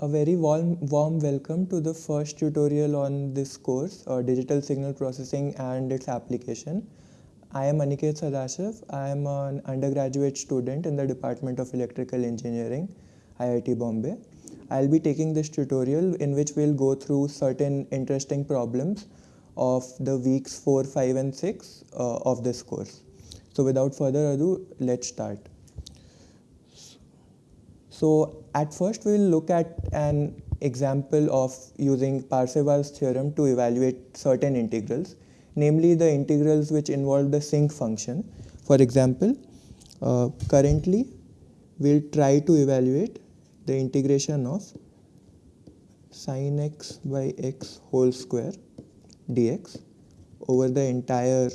A very warm, warm welcome to the first tutorial on this course, uh, Digital Signal Processing and its application. I am Aniket Sadashiv. I am an undergraduate student in the Department of Electrical Engineering, IIT Bombay. I'll be taking this tutorial in which we'll go through certain interesting problems of the weeks 4, 5 and 6 uh, of this course. So without further ado, let's start. So at first we'll look at an example of using Parseval's theorem to evaluate certain integrals, namely the integrals which involve the sinc function. For example, uh, currently we'll try to evaluate the integration of sine x by x whole square dx over the entire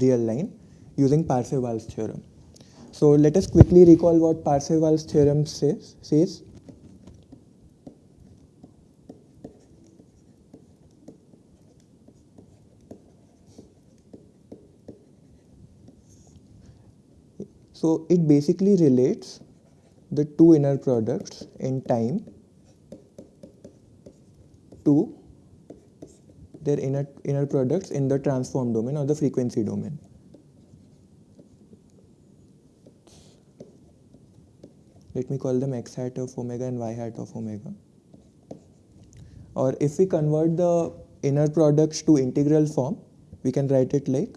real line using Parseval's theorem. So let us quickly recall what Parseval's theorem says. says. So it basically relates the two inner products in time to their inner, inner products in the transform domain or the frequency domain. Let me call them x hat of omega and y hat of omega. Or if we convert the inner products to integral form, we can write it like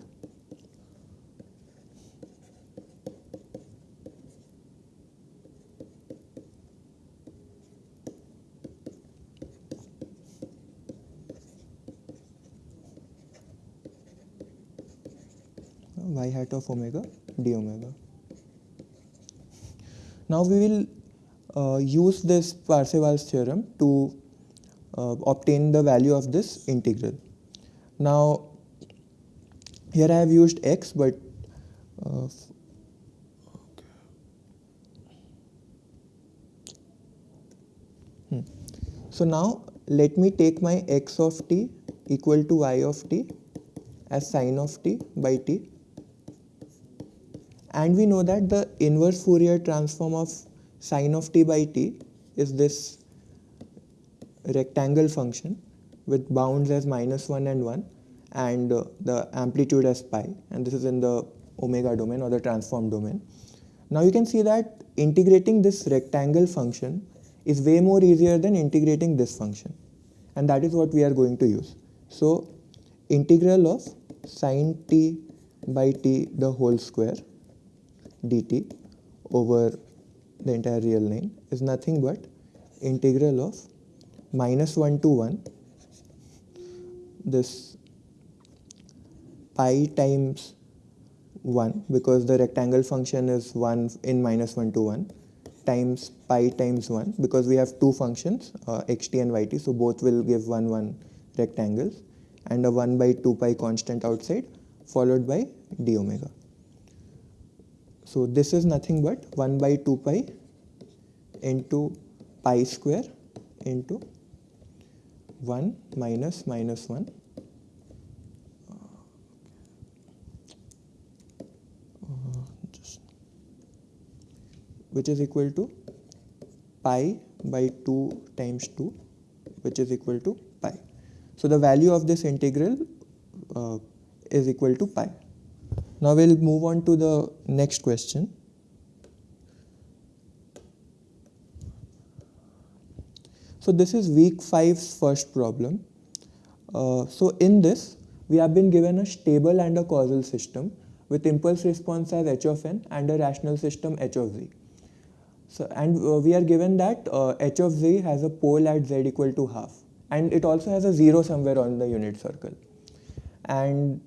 y hat of omega d omega. Now we will uh, use this Parseval's theorem to uh, obtain the value of this integral. Now here I have used x but uh, hmm. so now let me take my x of t equal to y of t as sine of t by t and we know that the inverse Fourier transform of sine of t by t is this rectangle function with bounds as minus 1 and 1 and uh, the amplitude as pi and this is in the omega domain or the transform domain. Now you can see that integrating this rectangle function is way more easier than integrating this function and that is what we are going to use. So integral of sine t by t the whole square dt over the entire real line is nothing but integral of minus 1 to 1 this pi times 1 because the rectangle function is 1 in minus 1 to 1 times pi times 1 because we have two functions uh, xt and yt so both will give 1 1 rectangles and a 1 by 2 pi constant outside followed by d omega. So this is nothing but 1 by 2 pi into pi square into 1 minus minus 1 which is equal to pi by 2 times 2 which is equal to pi. So the value of this integral uh, is equal to pi. Now we'll move on to the next question. So this is week 5's first problem. Uh, so in this, we have been given a stable and a causal system with impulse response as h of n and a rational system h of z. So, and uh, we are given that uh, h of z has a pole at z equal to half and it also has a zero somewhere on the unit circle. And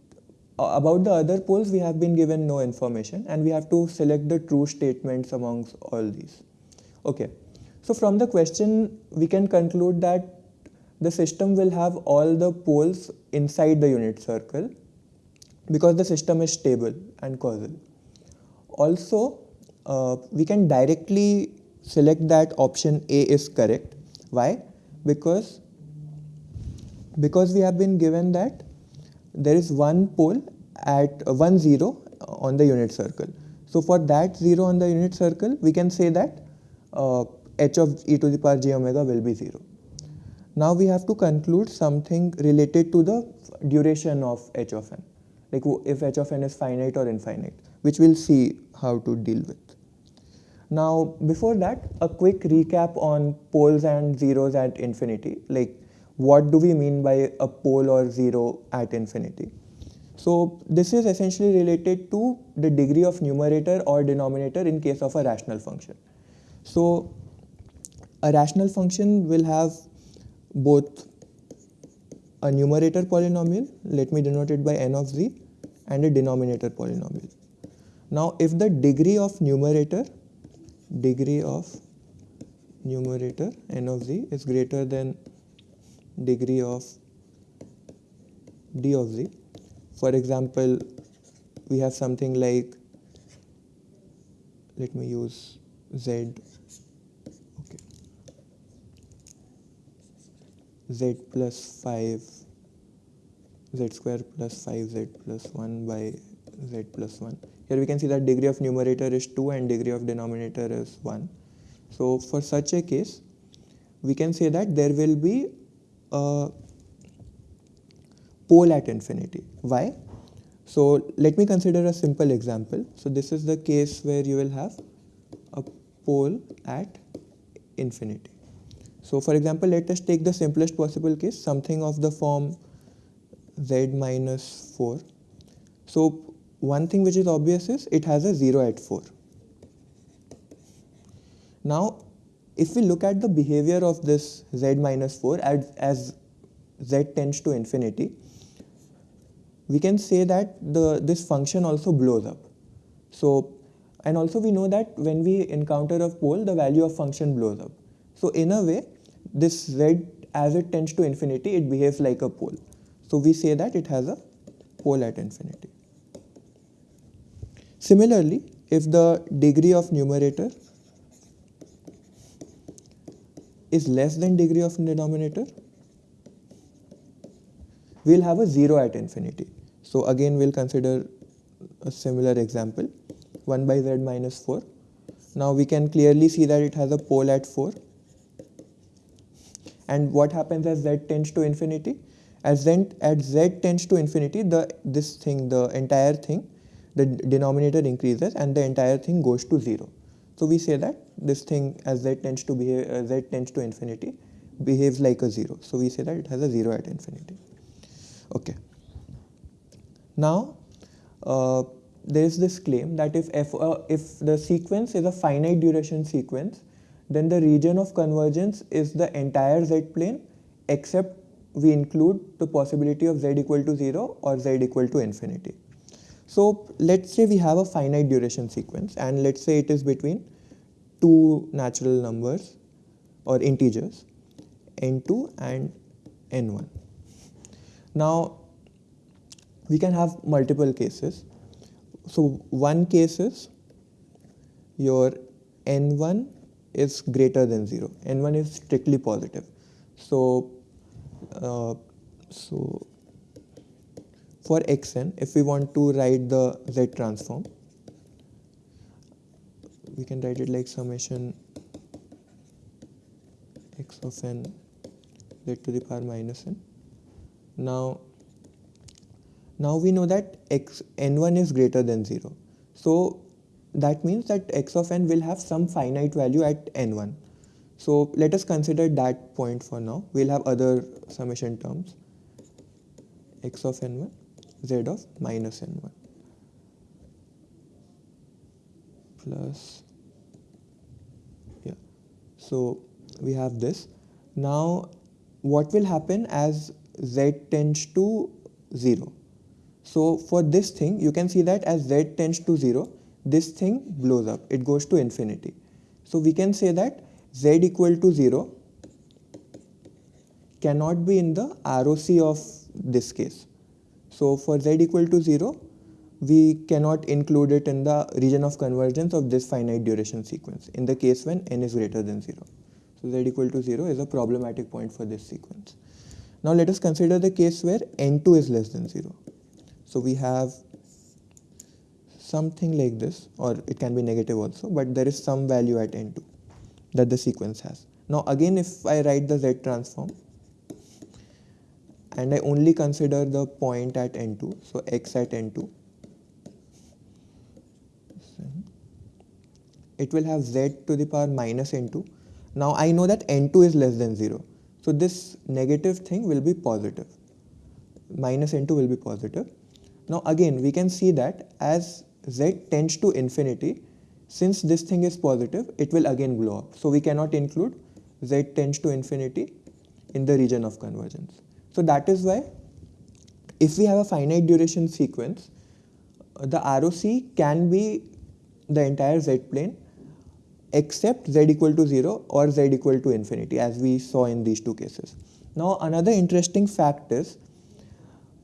about the other poles, we have been given no information and we have to select the true statements amongst all these. Okay, so from the question, we can conclude that the system will have all the poles inside the unit circle because the system is stable and causal. Also, uh, we can directly select that option A is correct. Why? Because, because we have been given that there is one pole at uh, one zero on the unit circle. So for that zero on the unit circle, we can say that uh, h of e to the power j omega will be 0. Now we have to conclude something related to the duration of h of n, like if h of n is finite or infinite, which we'll see how to deal with. Now, before that, a quick recap on poles and zeros at infinity, like what do we mean by a pole or zero at infinity. So this is essentially related to the degree of numerator or denominator in case of a rational function. So a rational function will have both a numerator polynomial, let me denote it by n of z, and a denominator polynomial. Now if the degree of numerator, degree of numerator n of z is greater than degree of d of z, for example, we have something like, let me use z, okay, z plus 5, z square plus 5z plus 1 by z plus 1. Here we can see that degree of numerator is 2 and degree of denominator is 1. So for such a case, we can say that there will be a pole at infinity. Why? So let me consider a simple example. So this is the case where you will have a pole at infinity. So for example, let us take the simplest possible case, something of the form z minus 4. So one thing which is obvious is it has a 0 at 4. Now, if we look at the behavior of this z minus 4 as, as z tends to infinity, we can say that the this function also blows up. So, and also we know that when we encounter a pole, the value of function blows up. So in a way, this z as it tends to infinity, it behaves like a pole. So we say that it has a pole at infinity. Similarly, if the degree of numerator is less than degree of denominator, we'll have a 0 at infinity. So again, we'll consider a similar example, 1 by z minus 4. Now we can clearly see that it has a pole at 4. And what happens as z tends to infinity? As z, as z tends to infinity, the this thing, the entire thing, the denominator increases and the entire thing goes to 0. So we say that this thing as z tends to behave, uh, z tends to infinity behaves like a 0. So we say that it has a 0 at infinity. Okay. Now, uh, there is this claim that if, f, uh, if the sequence is a finite duration sequence, then the region of convergence is the entire z plane except we include the possibility of z equal to 0 or z equal to infinity. So let's say we have a finite duration sequence and let's say it is between two natural numbers or integers n2 and n1. Now we can have multiple cases. So one case is your n1 is greater than 0. n1 is strictly positive. So, uh, so for xn, if we want to write the z transform, we can write it like summation x of n z to the power minus n. Now now we know that x n1 is greater than 0. So that means that x of n will have some finite value at n1. So let us consider that point for now. We'll have other summation terms x of n1 z of minus n1 plus yeah so we have this now what will happen as z tends to 0 so for this thing, you can see that as z tends to 0, this thing blows up. It goes to infinity. So we can say that z equal to 0 cannot be in the ROC of this case. So for z equal to 0, we cannot include it in the region of convergence of this finite duration sequence in the case when n is greater than 0. So z equal to 0 is a problematic point for this sequence. Now let us consider the case where n2 is less than 0. So we have something like this or it can be negative also but there is some value at n2. that the sequence has. Now again if I write the Z transform and I only consider the point at n2, so x at n2, it will have z to the power minus n2. Now I know that n2 is less than 0. So this negative thing will be positive. Minus n2 will be positive. Now again we can see that as z tends to infinity, since this thing is positive, it will again blow up. So we cannot include z tends to infinity in the region of convergence. So that is why if we have a finite duration sequence, the ROC can be the entire z plane except z equal to 0 or z equal to infinity as we saw in these two cases. Now another interesting fact is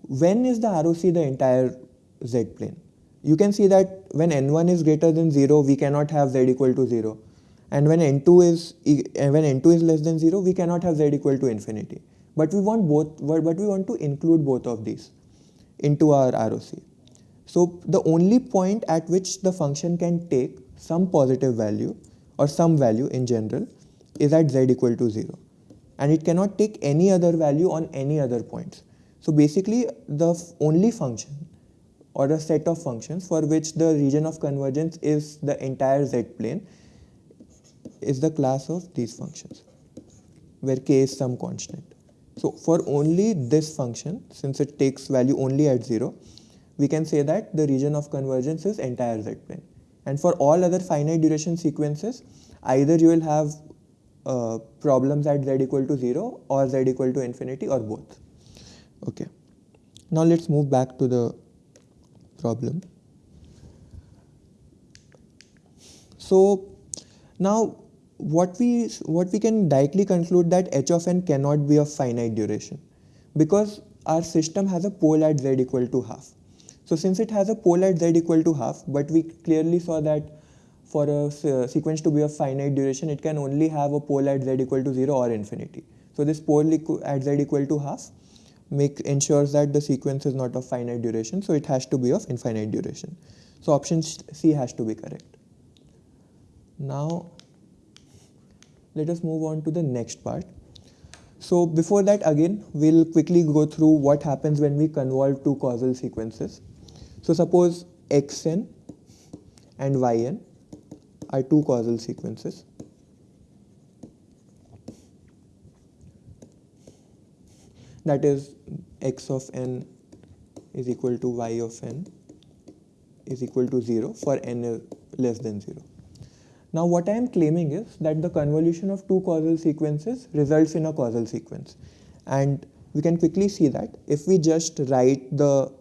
when is the ROC the entire z plane? You can see that when n1 is greater than 0 we cannot have z equal to 0 and when n2 is when n2 is less than 0 we cannot have z equal to infinity. But we want both but we want to include both of these into our ROC. So the only point at which the function can take some positive value or some value in general is at z equal to 0 and it cannot take any other value on any other points. So basically the only function or a set of functions for which the region of convergence is the entire z plane is the class of these functions where k is some constant. So for only this function since it takes value only at 0 we can say that the region of convergence is entire z plane. And for all other finite duration sequences, either you will have uh, problems at z equal to 0 or z equal to infinity or both. Okay. Now let's move back to the problem. So now what we what we can directly conclude that h of n cannot be of finite duration because our system has a pole at z equal to half. So since it has a pole at z equal to half, but we clearly saw that for a sequence to be of finite duration, it can only have a pole at z equal to 0 or infinity. So this pole at z equal to half make ensures that the sequence is not of finite duration, so it has to be of infinite duration. So option C has to be correct. Now let us move on to the next part. So before that again, we'll quickly go through what happens when we convolve two causal sequences. So suppose xn and yn are two causal sequences. That is x of n is equal to y of n is equal to 0 for n less than 0. Now what I am claiming is that the convolution of two causal sequences results in a causal sequence. And we can quickly see that if we just write the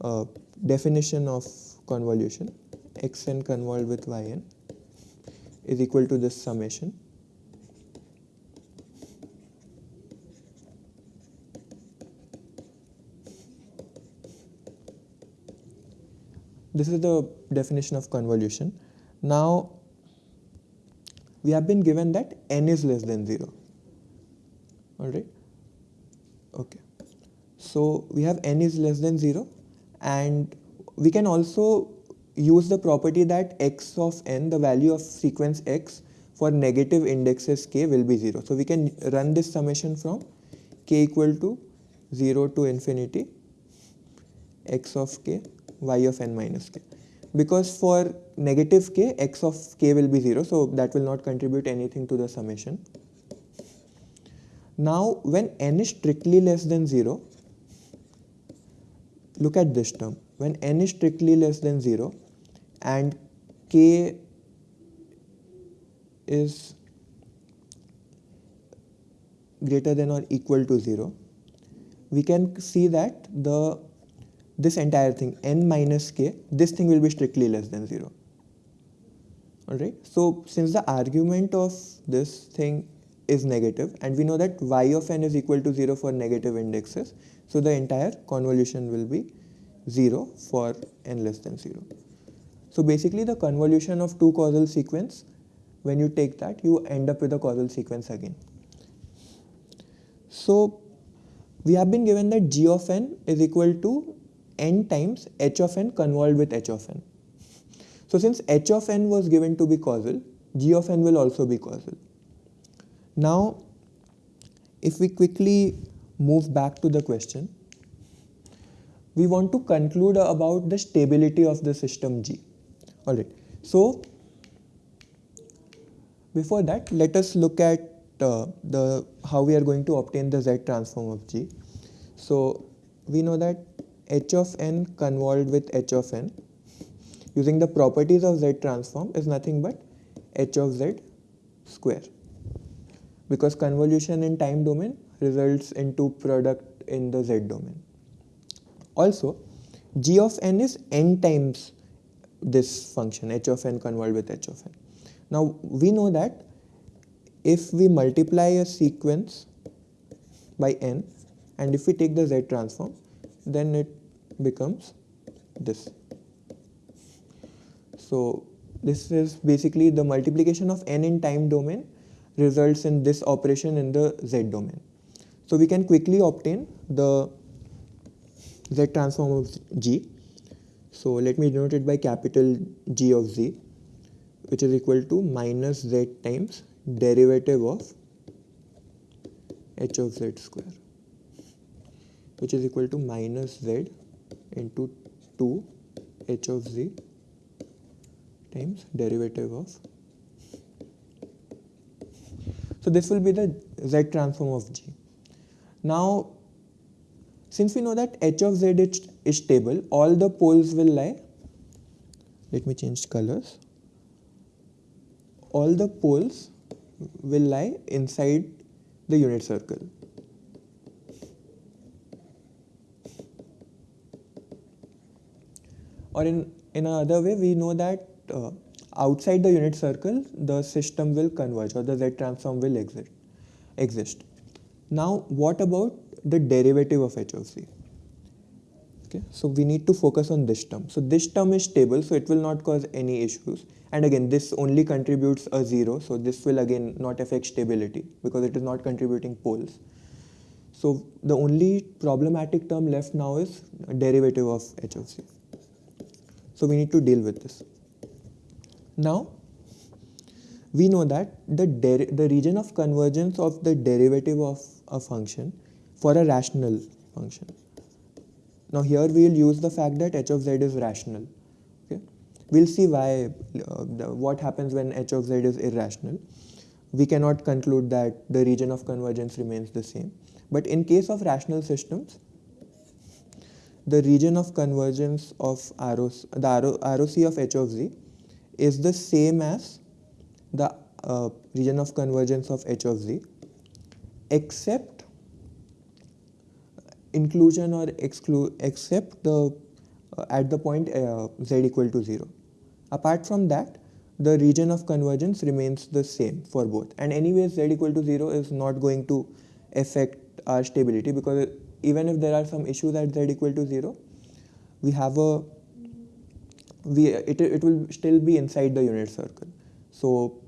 uh, definition of convolution xn convolved with yn is equal to this summation this is the definition of convolution now we have been given that n is less than 0 alright okay so we have n is less than 0 and we can also use the property that x of n, the value of sequence x for negative indexes k will be 0. So we can run this summation from k equal to 0 to infinity x of k y of n minus k. Because for negative k, x of k will be 0, so that will not contribute anything to the summation. Now when n is strictly less than 0, look at this term when n is strictly less than 0 and k is greater than or equal to 0 we can see that the this entire thing n minus k this thing will be strictly less than 0 alright so since the argument of this thing is negative and we know that y of n is equal to 0 for negative indexes so the entire convolution will be 0 for n less than 0. So basically the convolution of two causal sequence, when you take that, you end up with a causal sequence again. So we have been given that g of n is equal to n times h of n convolved with h of n. So since h of n was given to be causal, g of n will also be causal. Now, if we quickly move back to the question, we want to conclude about the stability of the system G. Alright, so before that, let us look at uh, the how we are going to obtain the Z transform of G. So we know that h of n convolved with h of n using the properties of Z transform is nothing but h of z square because convolution in time domain results into product in the z domain. Also, g of n is n times this function h of n convolved with h of n. Now we know that if we multiply a sequence by n and if we take the z transform then it becomes this. So this is basically the multiplication of n in time domain results in this operation in the z domain. So we can quickly obtain the z transform of g. So let me denote it by capital G of z which is equal to minus z times derivative of h of z square which is equal to minus z into 2 h of z times derivative of so this will be the z transform of g. Now since we know that h of z is, is stable all the poles will lie let me change colors all the poles will lie inside the unit circle or in in another way we know that uh, outside the unit circle, the system will converge or the Z transform will exist. exist. Now, what about the derivative of h of z? Okay, so we need to focus on this term. So this term is stable, so it will not cause any issues. And again, this only contributes a zero, so this will again not affect stability because it is not contributing poles. So the only problematic term left now is derivative of h of z. So we need to deal with this. Now, we know that the, the region of convergence of the derivative of a function for a rational function. Now here we will use the fact that h of z is rational. Okay, We'll see why, uh, the, what happens when h of z is irrational. We cannot conclude that the region of convergence remains the same. But in case of rational systems, the region of convergence of ROC, the ROC of h of z is the same as the uh, region of convergence of h of z except inclusion or exclude except the uh, at the point uh, z equal to 0 apart from that the region of convergence remains the same for both. And anyways z equal to 0 is not going to affect our stability because even if there are some issues at z equal to 0 we have a we it, it will still be inside the unit circle. So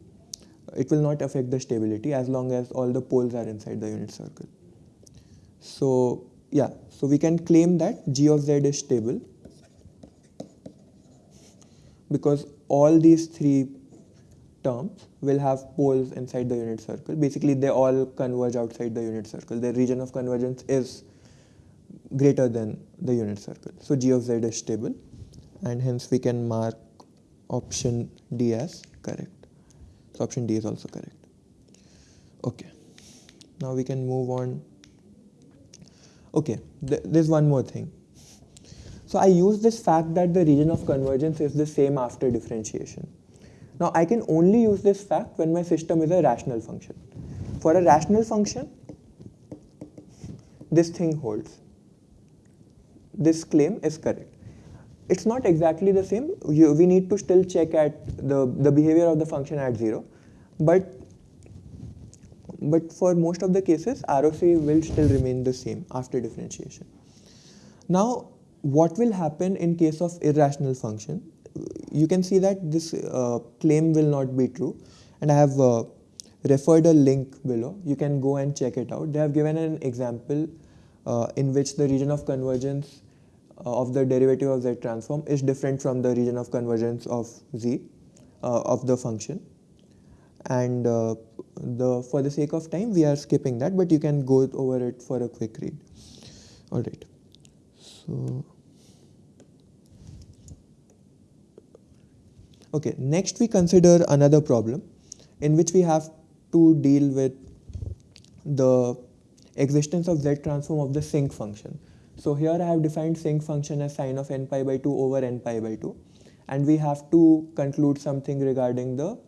it will not affect the stability as long as all the poles are inside the unit circle. So yeah so we can claim that g of z is stable because all these three terms will have poles inside the unit circle. Basically they all converge outside the unit circle. The region of convergence is greater than the unit circle so g of z is stable and hence we can mark option D as correct. So option D is also correct. Okay, now we can move on. Okay, th there's one more thing. So I use this fact that the region of convergence is the same after differentiation. Now I can only use this fact when my system is a rational function. For a rational function, this thing holds. This claim is correct it's not exactly the same. You, we need to still check at the, the behavior of the function at 0. But, but for most of the cases, ROC will still remain the same after differentiation. Now, what will happen in case of irrational function? You can see that this uh, claim will not be true. And I have uh, referred a link below. You can go and check it out. They have given an example in which the region of convergence uh, of the derivative of z transform is different from the region of convergence of z uh, of the function. and uh, the for the sake of time we are skipping that but you can go over it for a quick read all right so okay next we consider another problem in which we have to deal with the existence of z transform of the sinc function so here I have defined sinc function as sine of n pi by 2 over n pi by 2 and we have to conclude something regarding the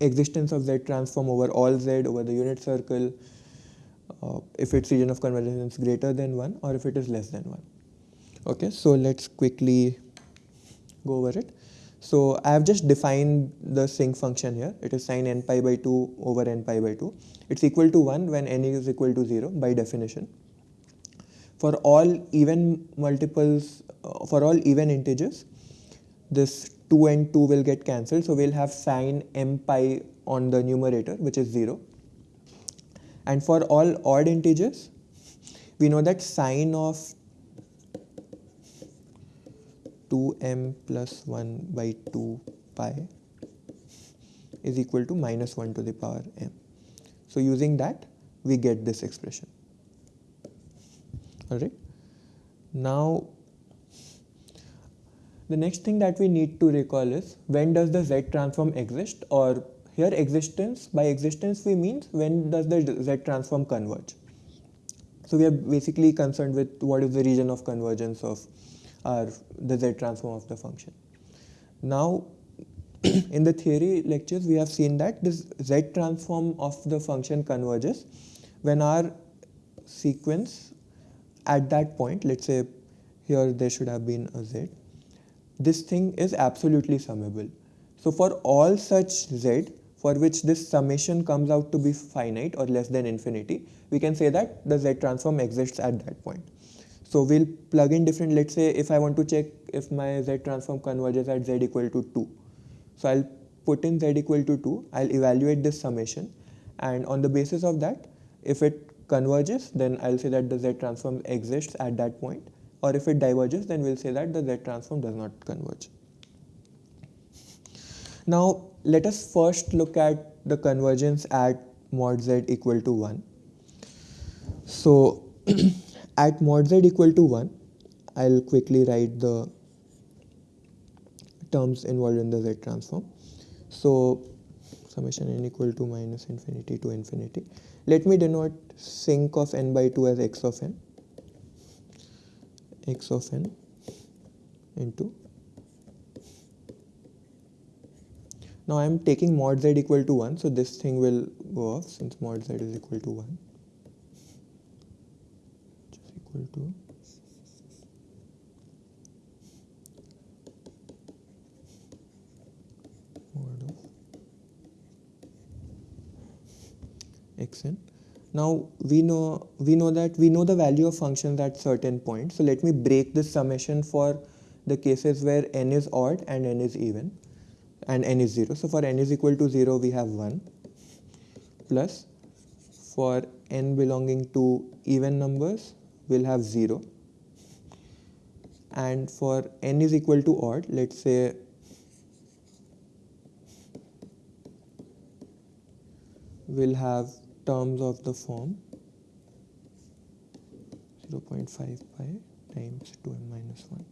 existence of Z transform over all Z over the unit circle uh, if its region of convergence is greater than 1 or if it is less than 1. Okay, so let's quickly go over it. So I have just defined the sinc function here. It is sine n pi by 2 over n pi by 2. It's equal to 1 when n is equal to 0 by definition. For all even multiples, uh, for all even integers, this 2 and 2 will get cancelled. So we'll have sine m pi on the numerator, which is 0. And for all odd integers, we know that sine of 2m plus 1 by 2 pi is equal to minus 1 to the power m. So using that, we get this expression. Alright. Now the next thing that we need to recall is when does the Z transform exist or here existence, by existence we mean when does the Z transform converge. So we are basically concerned with what is the region of convergence of our the Z transform of the function. Now in the theory lectures we have seen that this Z transform of the function converges when our sequence at that point, let's say here there should have been a Z, this thing is absolutely summable. So for all such z for which this summation comes out to be finite or less than infinity, we can say that the z transform exists at that point. So we'll plug in different, let's say if I want to check if my z transform converges at z equal to 2. So I'll put in z equal to 2, I'll evaluate this summation and on the basis of that, if it converges, then I'll say that the z transform exists at that point or if it diverges then we'll say that the Z transform does not converge. Now let us first look at the convergence at mod Z equal to 1. So at mod Z equal to 1 I'll quickly write the terms involved in the Z transform. So summation n equal to minus infinity to infinity. Let me denote sinc of n by 2 as x of n x of n into now I am taking mod z equal to 1 so this thing will go off since mod z is equal to 1 which is equal to mod of xn now we know we know that we know the value of functions at certain points. So let me break this summation for the cases where n is odd and n is even and n is 0. So for n is equal to 0 we have 1 plus for n belonging to even numbers we'll have 0 and for n is equal to odd let's say we'll have terms of the form 0.5 pi times 2m minus 1.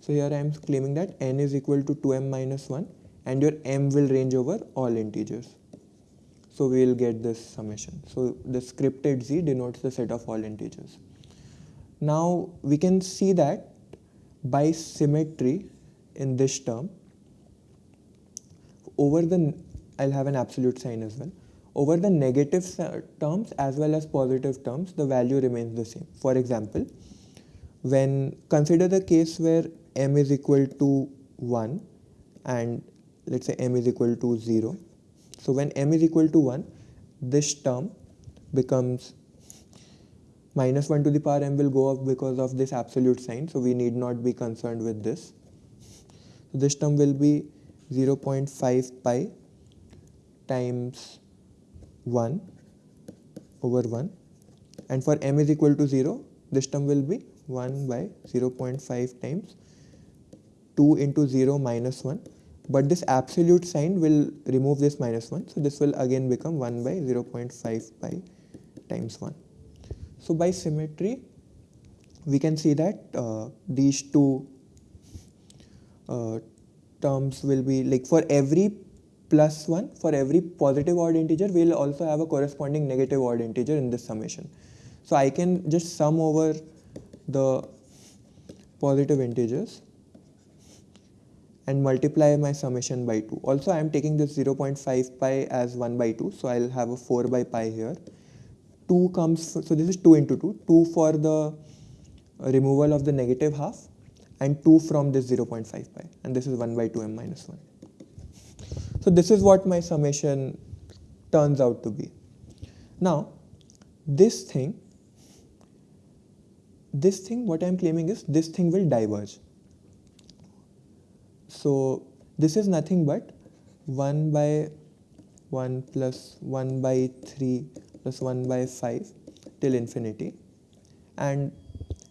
So here I am claiming that n is equal to 2m minus 1 and your m will range over all integers. So we will get this summation. So the scripted z denotes the set of all integers. Now we can see that by symmetry in this term over the I'll have an absolute sign as well over the negative uh, terms as well as positive terms, the value remains the same. For example, when consider the case where m is equal to 1 and let's say m is equal to 0. So when m is equal to 1, this term becomes minus 1 to the power m will go up because of this absolute sign. So we need not be concerned with this. So this term will be 0.5 pi times 1 over 1 and for m is equal to 0 this term will be 1 by 0.5 times 2 into 0 minus 1 but this absolute sign will remove this minus 1 so this will again become 1 by 0.5 pi times 1 so by symmetry we can see that uh, these two uh, terms will be like for every plus 1 for every positive odd integer we'll also have a corresponding negative odd integer in this summation so I can just sum over the positive integers and multiply my summation by 2. Also I am taking this 0.5 pi as 1 by 2 so I'll have a 4 by pi here. 2 comes, so this is 2 into 2, 2 for the removal of the negative half and 2 from this 0.5 pi and this is 1 by 2m minus 1. So this is what my summation turns out to be. Now this thing, this thing what I am claiming is this thing will diverge. So this is nothing but 1 by 1 plus 1 by 3 plus 1 by 5 till infinity and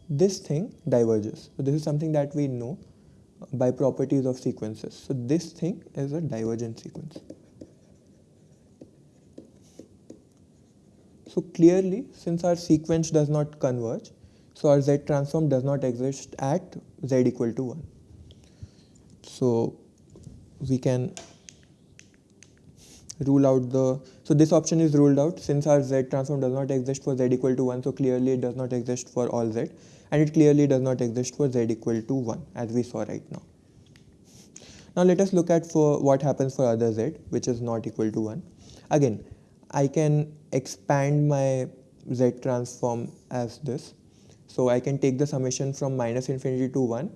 this thing diverges. So this is something that we know by properties of sequences. So this thing is a divergent sequence. So clearly since our sequence does not converge, so our Z transform does not exist at Z equal to 1. So we can rule out the, so this option is ruled out since our Z transform does not exist for Z equal to 1, so clearly it does not exist for all Z and it clearly does not exist for Z equal to 1 as we saw right now. Now let us look at for what happens for other Z which is not equal to 1. Again, I can expand my Z transform as this. So I can take the summation from minus infinity to 1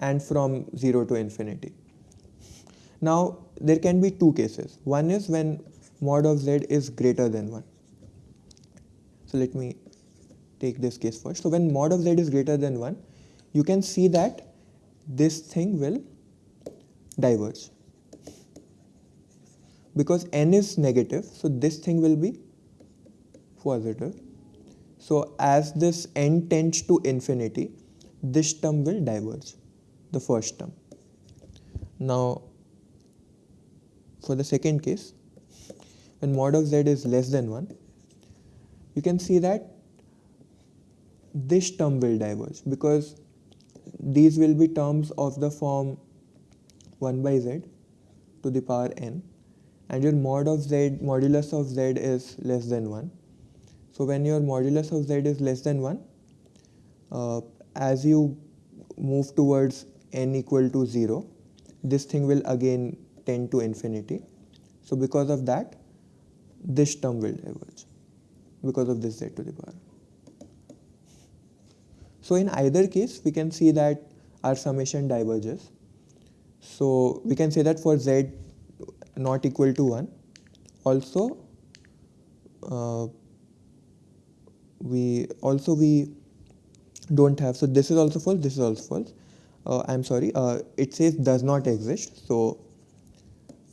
and from 0 to infinity. Now there can be two cases. One is when mod of z is greater than 1. So let me take this case first. So when mod of z is greater than 1, you can see that this thing will diverge. Because n is negative, so this thing will be positive. So as this n tends to infinity, this term will diverge the first term. Now, for the second case, when mod of z is less than 1, you can see that this term will diverge because these will be terms of the form 1 by z to the power n and your mod of z, modulus of z is less than 1. So when your modulus of z is less than 1, uh, as you move towards n equal to 0, this thing will again tend to infinity. So because of that, this term will diverge because of this z to the power. So in either case, we can see that our summation diverges. So we can say that for z not equal to 1, also uh, we also we don't have, so this is also false, this is also false uh, I'm sorry, uh, it says does not exist. So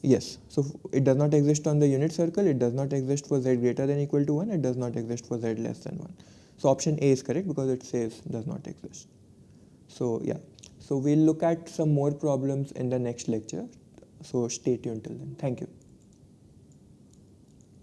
yes, so it does not exist on the unit circle, it does not exist for z greater than equal to 1, it does not exist for z less than 1. So option A is correct because it says does not exist. So yeah, so we'll look at some more problems in the next lecture. So stay tuned till then. Thank you.